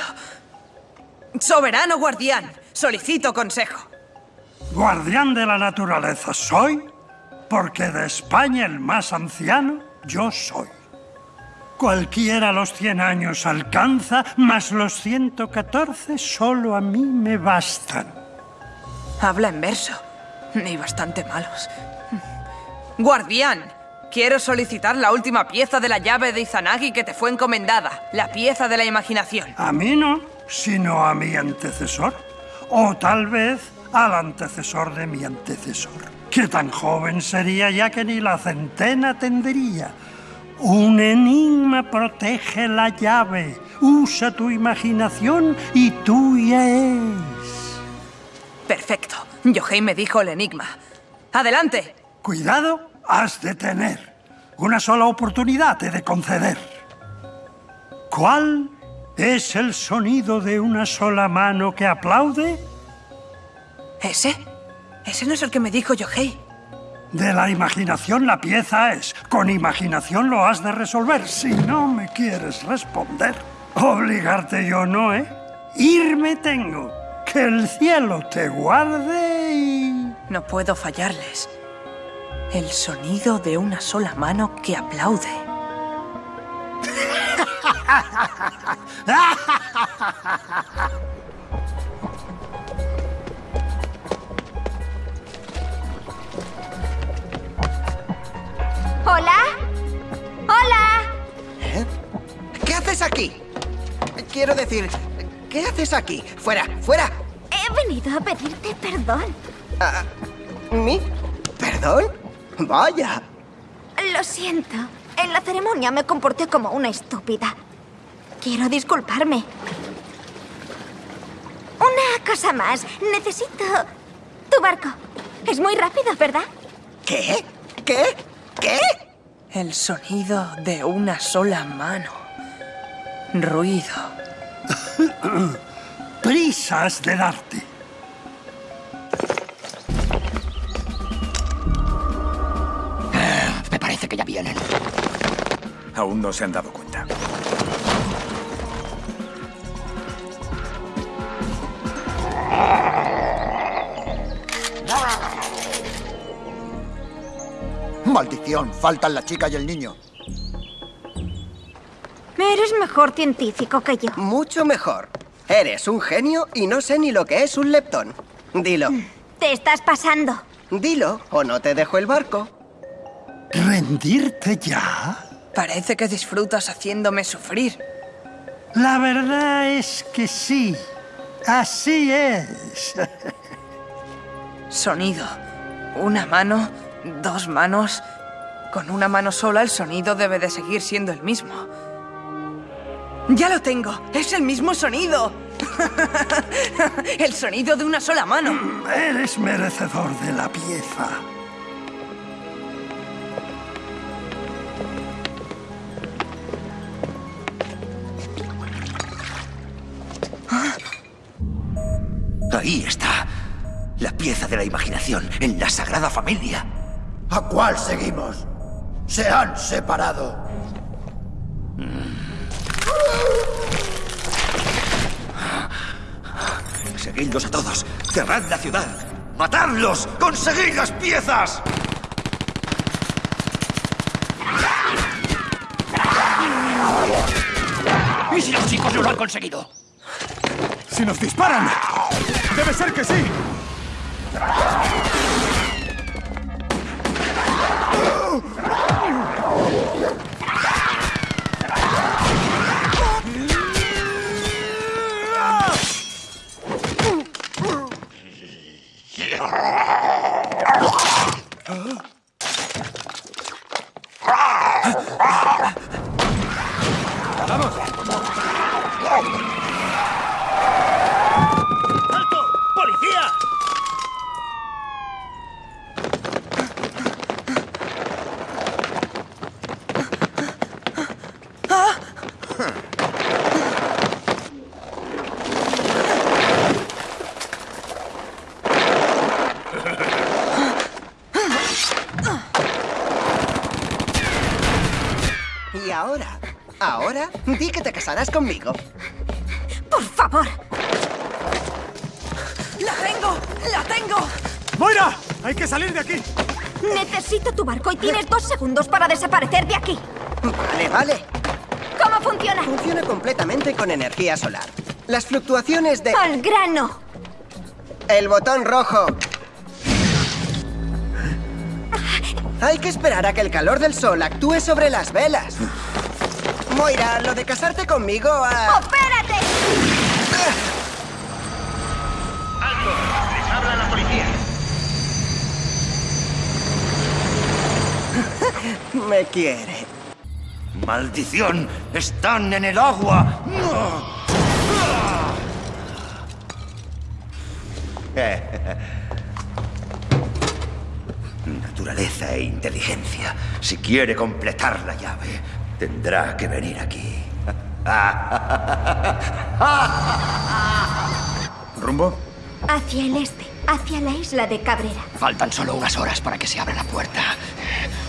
[SPEAKER 3] Soberano guardián, solicito consejo.
[SPEAKER 18] Guardián de la naturaleza soy, porque de España el más anciano yo soy. Cualquiera los 100 años alcanza, más los 114 solo a mí me bastan.
[SPEAKER 3] Habla en verso. Ni bastante malos. Guardián, quiero solicitar la última pieza de la llave de Izanagi que te fue encomendada. La pieza de la imaginación.
[SPEAKER 18] A mí no, sino a mi antecesor. O tal vez al antecesor de mi antecesor. Que tan joven sería ya que ni la centena tendría. Un enigma protege la llave. Usa tu imaginación y tuya es.
[SPEAKER 3] Perfecto. Yohei me dijo el enigma. ¡Adelante!
[SPEAKER 18] Cuidado, has de tener. Una sola oportunidad he de conceder. ¿Cuál es el sonido de una sola mano que aplaude?
[SPEAKER 3] ¿Ese? Ese no es el que me dijo Yohei.
[SPEAKER 18] De la imaginación la pieza es. Con imaginación lo has de resolver. Si no me quieres responder, obligarte yo no, ¿eh? Irme tengo. Que el cielo te guarde y...
[SPEAKER 3] No puedo fallarles. El sonido de una sola mano que aplaude.
[SPEAKER 10] ¿Hola? ¿Hola?
[SPEAKER 9] ¿Eh? ¿Qué haces aquí? Quiero decir, ¿qué haces aquí? ¡Fuera! ¡Fuera!
[SPEAKER 10] He venido a pedirte perdón.
[SPEAKER 9] Ah, ¿Mi? ¿Perdón? Vaya.
[SPEAKER 10] Lo siento. En la ceremonia me comporté como una estúpida. Quiero disculparme. Una cosa más. Necesito tu barco. Es muy rápido, ¿verdad?
[SPEAKER 9] ¿Qué? ¿Qué? ¿Qué?
[SPEAKER 3] El sonido de una sola mano. Ruido.
[SPEAKER 18] Prisas de darte.
[SPEAKER 5] Aún no se han dado cuenta.
[SPEAKER 9] Maldición, faltan la chica y el niño.
[SPEAKER 10] Eres mejor científico que yo.
[SPEAKER 9] Mucho mejor. Eres un genio y no sé ni lo que es un leptón. Dilo.
[SPEAKER 10] Te estás pasando.
[SPEAKER 9] Dilo, o no te dejo el barco.
[SPEAKER 18] ¿Rendirte ya?
[SPEAKER 3] Parece que disfrutas haciéndome sufrir.
[SPEAKER 18] La verdad es que sí. Así es.
[SPEAKER 3] Sonido. Una mano, dos manos. Con una mano sola el sonido debe de seguir siendo el mismo. ¡Ya lo tengo! ¡Es el mismo sonido! el sonido de una sola mano.
[SPEAKER 18] Eres merecedor de la pieza.
[SPEAKER 15] Pieza de la imaginación en la Sagrada Familia.
[SPEAKER 17] ¿A cuál seguimos? Se han separado.
[SPEAKER 15] Seguidlos a todos. Cerrad la ciudad.
[SPEAKER 12] ¡Matadlos! ¡Conseguid las piezas!
[SPEAKER 7] ¿Y si los chicos no lo han conseguido?
[SPEAKER 16] ¡Si nos disparan! ¡Debe ser que sí!
[SPEAKER 9] Oh! Di que te casarás conmigo.
[SPEAKER 10] ¡Por favor!
[SPEAKER 3] ¡La tengo! ¡La tengo!
[SPEAKER 16] ¡Moira! ¡Hay que salir de aquí!
[SPEAKER 10] Necesito tu barco y tienes dos segundos para desaparecer de aquí.
[SPEAKER 9] Vale, vale.
[SPEAKER 10] ¿Cómo funciona?
[SPEAKER 9] Funciona completamente con energía solar. Las fluctuaciones de...
[SPEAKER 10] ¡Al grano!
[SPEAKER 9] El botón rojo. Hay que esperar a que el calor del sol actúe sobre las velas. Moira, lo de casarte conmigo ha...
[SPEAKER 10] ¡Espérate!
[SPEAKER 7] ¡Alto! ¡Les habla la policía!
[SPEAKER 9] Me quiere.
[SPEAKER 12] ¡Maldición! ¡Están en el agua! Naturaleza e inteligencia. Si quiere completar la llave, tendrá que venir aquí.
[SPEAKER 5] ¿Rumbo?
[SPEAKER 10] Hacia el este, hacia la isla de Cabrera.
[SPEAKER 7] Faltan solo unas horas para que se abra la puerta.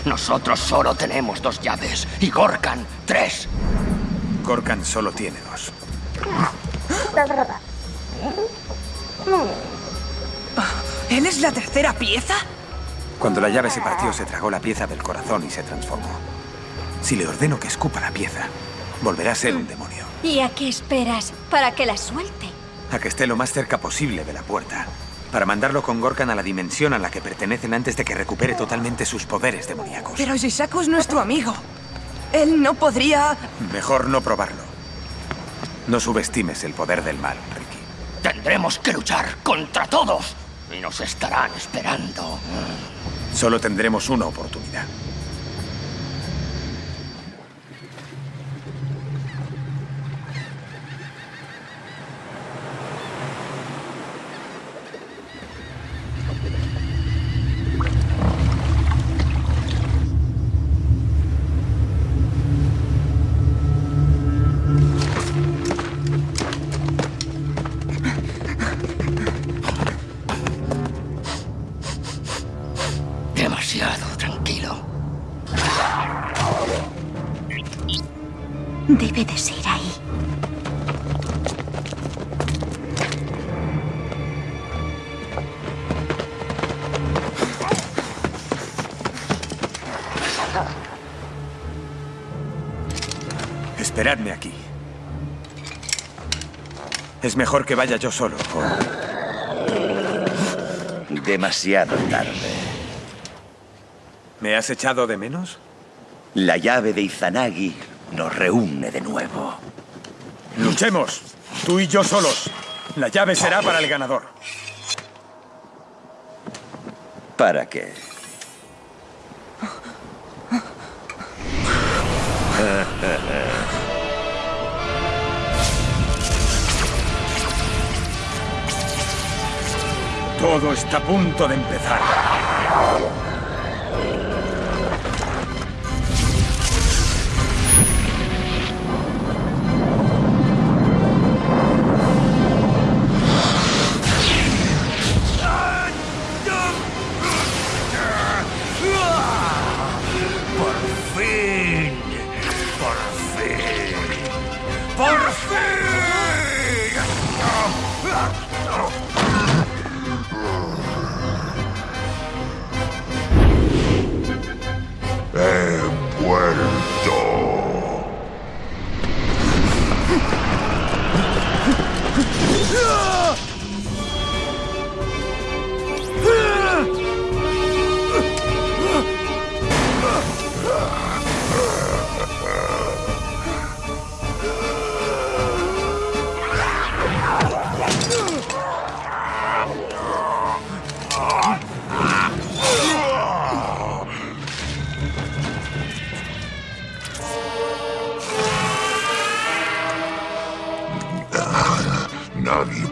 [SPEAKER 7] Nosotros solo tenemos dos llaves y Gorkan tres.
[SPEAKER 5] Gorkan solo tiene dos.
[SPEAKER 3] ¿Él es la tercera pieza?
[SPEAKER 5] Cuando la llave se partió, se tragó la pieza del corazón y se transformó. Si le ordeno que escupa la pieza, volverá a ser un demonio.
[SPEAKER 10] ¿Y a qué esperas para que la suelte?
[SPEAKER 5] A que esté lo más cerca posible de la puerta. Para mandarlo con Gorkan a la dimensión a la que pertenecen antes de que recupere totalmente sus poderes demoníacos.
[SPEAKER 3] Pero Shisaku es nuestro amigo. Él no podría...
[SPEAKER 5] Mejor no probarlo. No subestimes el poder del mal, Ricky.
[SPEAKER 7] Tendremos que luchar contra todos. Y nos estarán esperando.
[SPEAKER 5] Solo tendremos una oportunidad. Es mejor que vaya yo solo.
[SPEAKER 12] Demasiado tarde.
[SPEAKER 5] ¿Me has echado de menos?
[SPEAKER 12] La llave de Izanagi nos reúne de nuevo.
[SPEAKER 5] Luchemos. Tú y yo solos. La llave será para el ganador.
[SPEAKER 12] ¿Para qué?
[SPEAKER 5] Todo está a punto de empezar.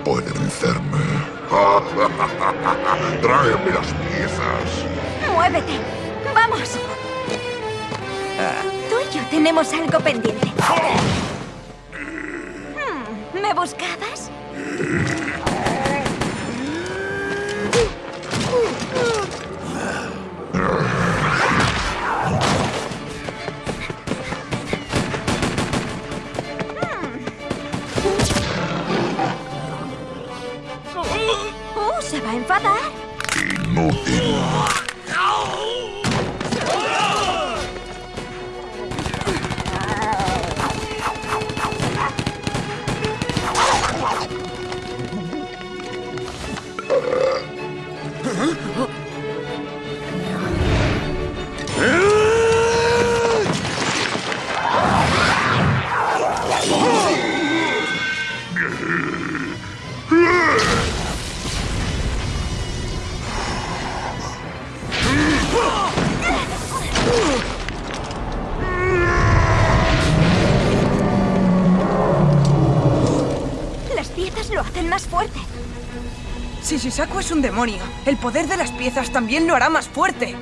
[SPEAKER 19] Puede vencerme. Tráeme las piezas.
[SPEAKER 10] ¡Muévete! ¡Vamos! Tú y yo tenemos algo pendiente. Hmm, ¿Me buscabas?
[SPEAKER 3] Es un demonio, el poder de las piezas también lo hará más fuerte.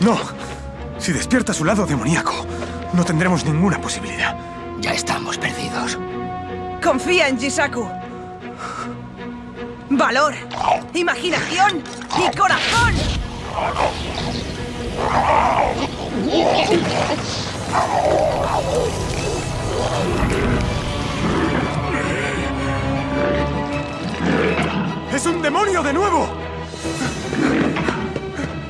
[SPEAKER 5] No. Si despierta su lado demoníaco, no tendremos ninguna posibilidad.
[SPEAKER 7] Ya estamos perdidos.
[SPEAKER 3] Confía en Jisaku. Valor, imaginación y corazón.
[SPEAKER 5] ¡Es un demonio de nuevo!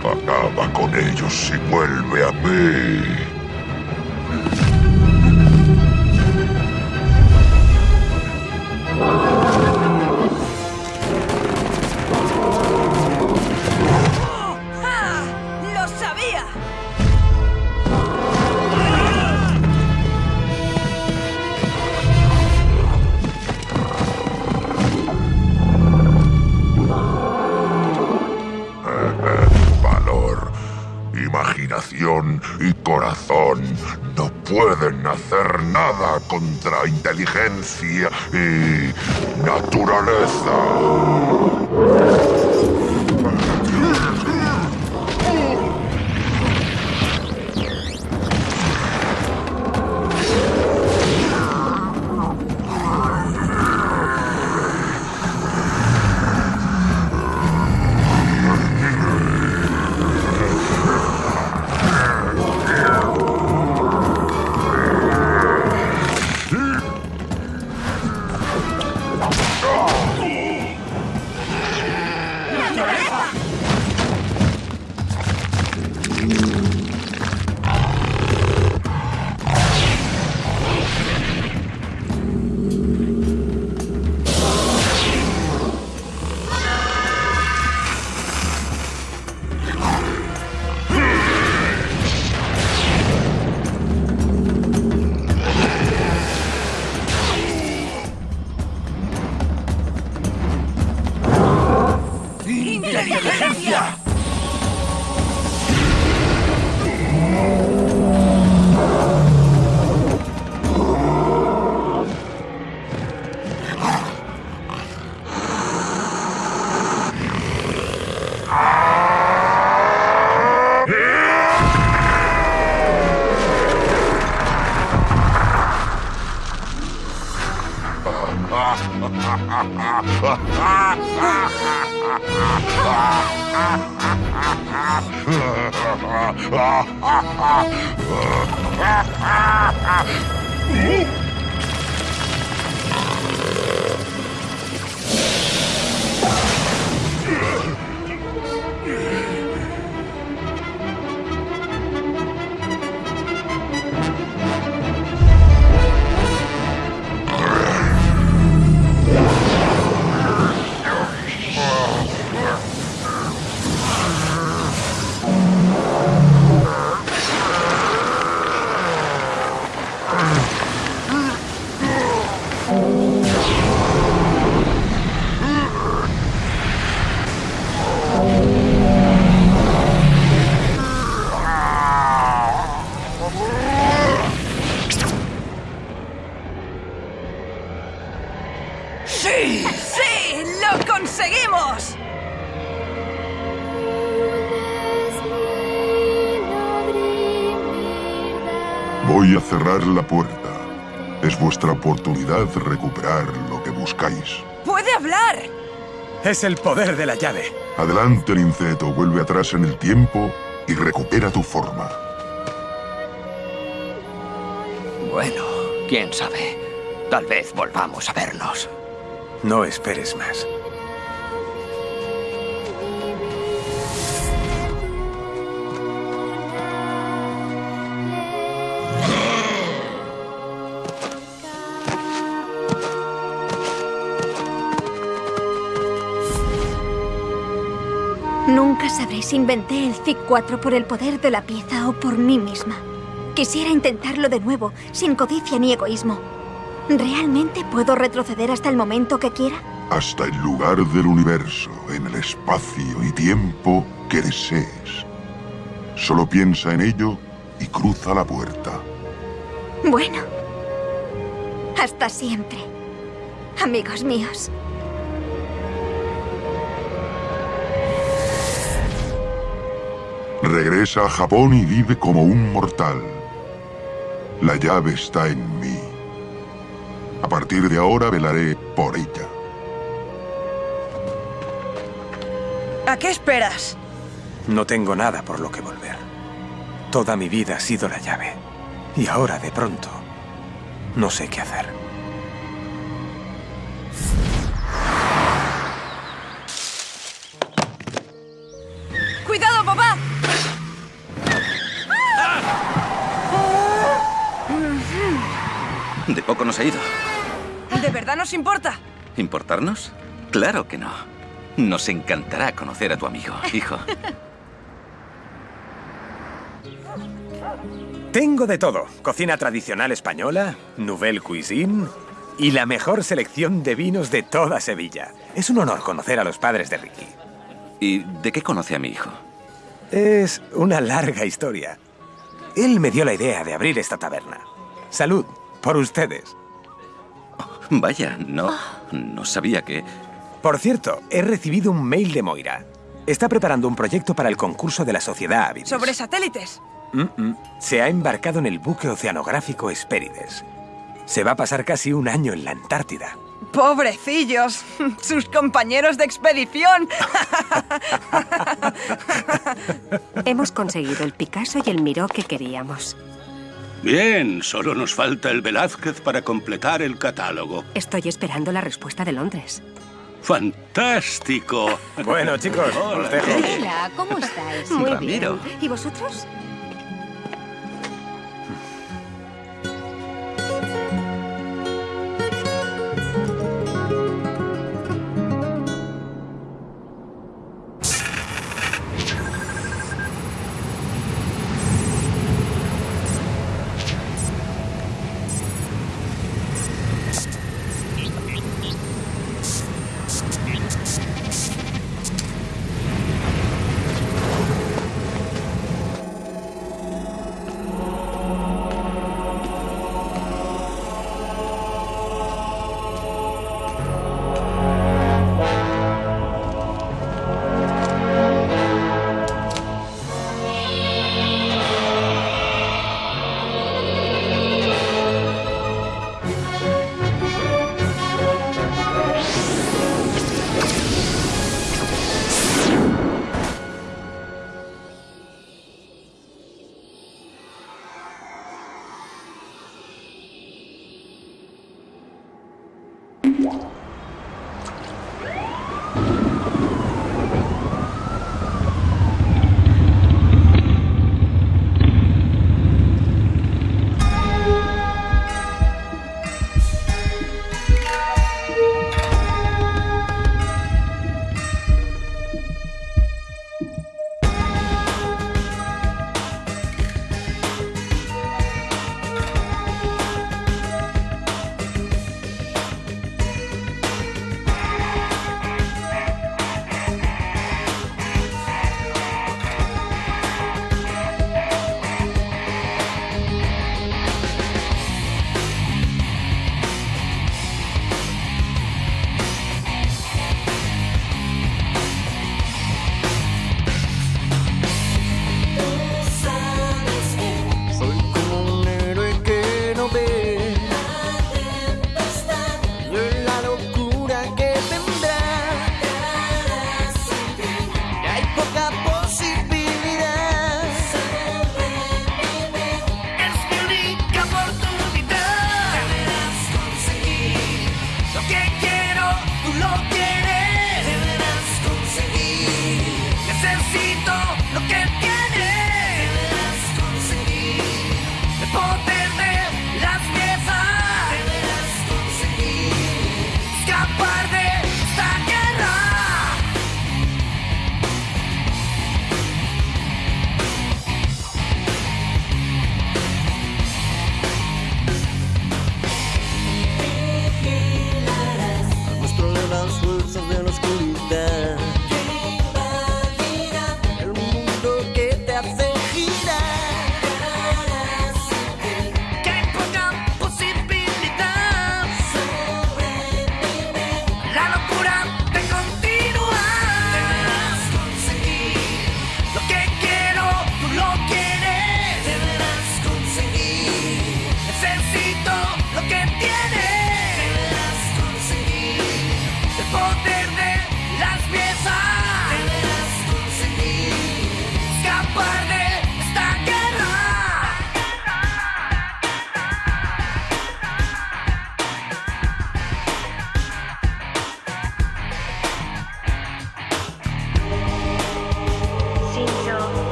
[SPEAKER 19] Acaba con ellos y vuelve a mí. Y corazón no pueden hacer nada contra inteligencia y naturaleza. Es
[SPEAKER 5] el poder de la llave.
[SPEAKER 19] Adelante, Linceto, vuelve atrás en el tiempo y recupera tu forma.
[SPEAKER 7] Bueno, quién sabe. Tal vez volvamos a vernos.
[SPEAKER 5] No esperes más.
[SPEAKER 10] Sabré si inventé el ZIC-4 por el poder de la pieza o por mí misma. Quisiera intentarlo de nuevo, sin codicia ni egoísmo. ¿Realmente puedo retroceder hasta el momento que quiera?
[SPEAKER 19] Hasta el lugar del universo, en el espacio y tiempo que desees. Solo piensa en ello y cruza la puerta.
[SPEAKER 10] Bueno. Hasta siempre. Amigos míos.
[SPEAKER 19] Regresa a Japón y vive como un mortal. La llave está en mí. A partir de ahora velaré por ella.
[SPEAKER 3] ¿A qué esperas?
[SPEAKER 5] No tengo nada por lo que volver. Toda mi vida ha sido la llave. Y ahora, de pronto, no sé qué hacer.
[SPEAKER 20] Nos
[SPEAKER 3] importa?
[SPEAKER 20] ¿Importarnos? Claro que no. Nos encantará conocer a tu amigo, hijo.
[SPEAKER 5] Tengo de todo. Cocina tradicional española, nouvelle cuisine y la mejor selección de vinos de toda Sevilla. Es un honor conocer a los padres de Ricky.
[SPEAKER 20] ¿Y de qué conoce a mi hijo?
[SPEAKER 5] Es una larga historia. Él me dio la idea de abrir esta taberna. Salud, por ustedes.
[SPEAKER 20] Vaya, no, no sabía que...
[SPEAKER 5] Por cierto, he recibido un mail de Moira. Está preparando un proyecto para el concurso de la Sociedad Avidis.
[SPEAKER 3] ¿Sobre satélites?
[SPEAKER 5] Mm, mm. Se ha embarcado en el buque oceanográfico Hespérides. Se va a pasar casi un año en la Antártida.
[SPEAKER 3] ¡Pobrecillos! ¡Sus compañeros de expedición!
[SPEAKER 11] Hemos conseguido el Picasso y el Miró que queríamos.
[SPEAKER 6] Bien, solo nos falta el Velázquez para completar el catálogo.
[SPEAKER 11] Estoy esperando la respuesta de Londres.
[SPEAKER 6] ¡Fantástico!
[SPEAKER 5] Bueno, chicos, os dejo.
[SPEAKER 2] Hola, ¿cómo estáis?
[SPEAKER 11] Muy
[SPEAKER 20] Ramiro.
[SPEAKER 11] bien. ¿Y vosotros?